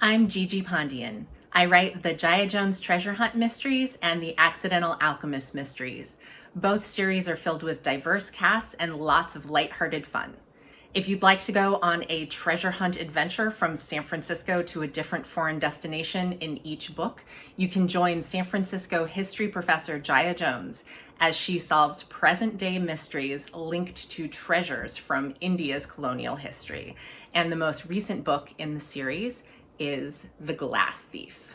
I'm Gigi Pandian. I write the Jaya Jones Treasure Hunt Mysteries and the Accidental Alchemist Mysteries. Both series are filled with diverse casts and lots of lighthearted fun. If you'd like to go on a treasure hunt adventure from San Francisco to a different foreign destination in each book, you can join San Francisco history professor Jaya Jones as she solves present-day mysteries linked to treasures from India's colonial history. And the most recent book in the series is The Glass Thief.